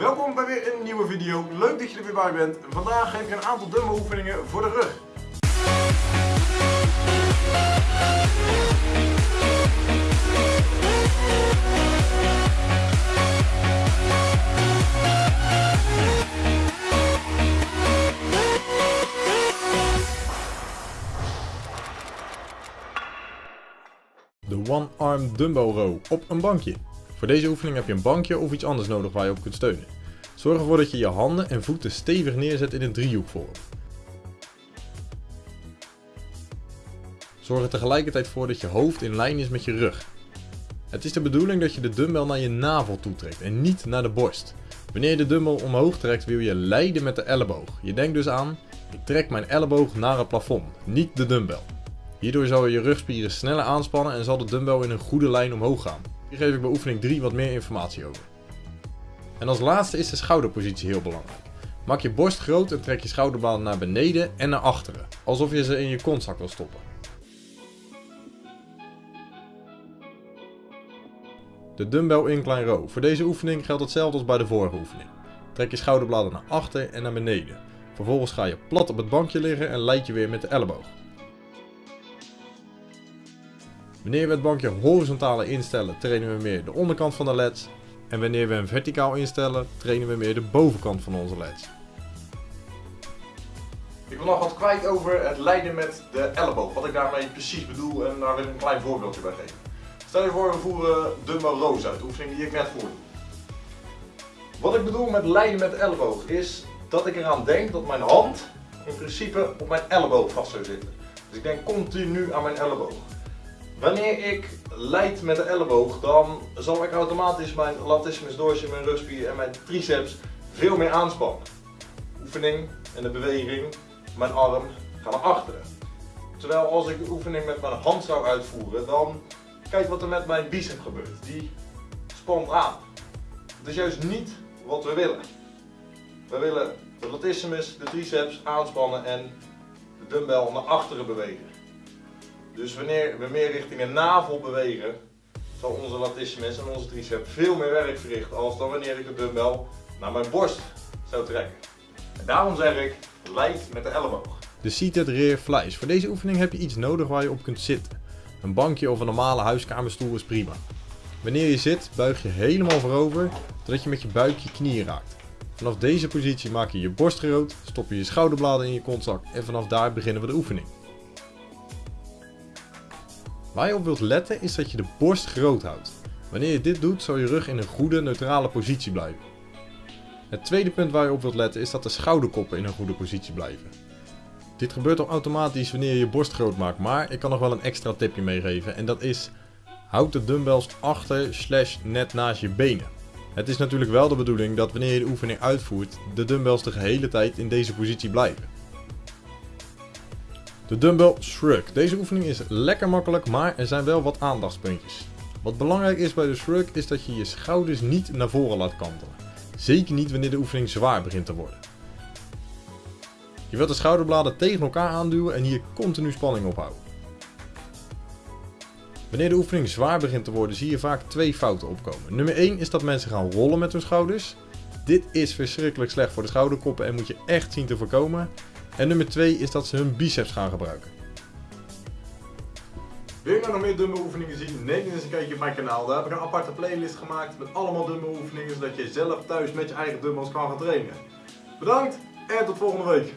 Welkom bij weer een nieuwe video. Leuk dat je er weer bij bent. Vandaag geef ik een aantal dumbbell oefeningen voor de rug. De One Arm Dumbbell Row op een bankje. Voor deze oefening heb je een bankje of iets anders nodig waar je op kunt steunen. Zorg ervoor dat je je handen en voeten stevig neerzet in een driehoekvorm. Zorg er tegelijkertijd voor dat je hoofd in lijn is met je rug. Het is de bedoeling dat je de dumbbell naar je navel toetrekt en niet naar de borst. Wanneer je de dumbbell omhoog trekt wil je leiden met de elleboog. Je denkt dus aan, ik trek mijn elleboog naar het plafond, niet de dumbbell. Hierdoor zal je je rugspieren sneller aanspannen en zal de dumbbell in een goede lijn omhoog gaan. Hier geef ik bij oefening 3 wat meer informatie over. En als laatste is de schouderpositie heel belangrijk. Maak je borst groot en trek je schouderbladen naar beneden en naar achteren, alsof je ze in je kontzak wil stoppen. De dumbbell incline row. Voor deze oefening geldt hetzelfde als bij de vorige oefening. Trek je schouderbladen naar achter en naar beneden. Vervolgens ga je plat op het bankje liggen en leid je weer met de elleboog. Wanneer we het bankje horizontaal instellen, trainen we meer de onderkant van de leds. En wanneer we hem verticaal instellen, trainen we meer de bovenkant van onze leds. Ik wil nog wat kwijt over het leiden met de elleboog. Wat ik daarmee precies bedoel en daar wil ik een klein voorbeeldje bij geven. Stel je voor we voeren dumbbell rows uit, de oefening die ik net voerde. Wat ik bedoel met leiden met de elleboog is dat ik eraan denk dat mijn hand in principe op mijn elleboog vast zou zitten. Dus ik denk continu aan mijn elleboog. Wanneer ik leid met de elleboog, dan zal ik automatisch mijn latissimus dorsi, mijn rugspier en mijn triceps veel meer aanspannen. Oefening en de beweging, mijn arm gaan naar achteren. Terwijl als ik de oefening met mijn hand zou uitvoeren, dan kijk wat er met mijn bicep gebeurt. Die spant aan. Dat is juist niet wat we willen. We willen de latissimus, de triceps aanspannen en de dumbbell naar achteren bewegen. Dus wanneer we meer richting de navel bewegen, zal onze latissimus en onze triceps veel meer werk verrichten als dan wanneer ik de dumbbell naar mijn borst zou trekken. En daarom zeg ik, leid met de elleboog. De seated rear flies. Voor deze oefening heb je iets nodig waar je op kunt zitten. Een bankje of een normale huiskamerstoel is prima. Wanneer je zit, buig je helemaal voorover, zodat je met je buik je knieën raakt. Vanaf deze positie maak je je borst groot, stop je je schouderbladen in je kontzak en vanaf daar beginnen we de oefening. Waar je op wilt letten is dat je de borst groot houdt. Wanneer je dit doet zal je rug in een goede neutrale positie blijven. Het tweede punt waar je op wilt letten is dat de schouderkoppen in een goede positie blijven. Dit gebeurt al automatisch wanneer je je borst groot maakt, maar ik kan nog wel een extra tipje meegeven en dat is houd de dumbbells achter slash net naast je benen. Het is natuurlijk wel de bedoeling dat wanneer je de oefening uitvoert, de dumbbells de gehele tijd in deze positie blijven. De dumbbell shrug. Deze oefening is lekker makkelijk, maar er zijn wel wat aandachtspuntjes. Wat belangrijk is bij de shrug is dat je je schouders niet naar voren laat kantelen. Zeker niet wanneer de oefening zwaar begint te worden. Je wilt de schouderbladen tegen elkaar aanduwen en hier continu spanning ophouden. Wanneer de oefening zwaar begint te worden zie je vaak twee fouten opkomen. Nummer 1 is dat mensen gaan rollen met hun schouders. Dit is verschrikkelijk slecht voor de schouderkoppen en moet je echt zien te voorkomen. En nummer 2 is dat ze hun biceps gaan gebruiken. Wil je nou nog meer dumbbell oefeningen zien? Neem eens een kijkje op mijn kanaal. Daar heb ik een aparte playlist gemaakt met allemaal dumbbell oefeningen zodat je zelf thuis met je eigen dumbbells kan gaan trainen. Bedankt en tot volgende week.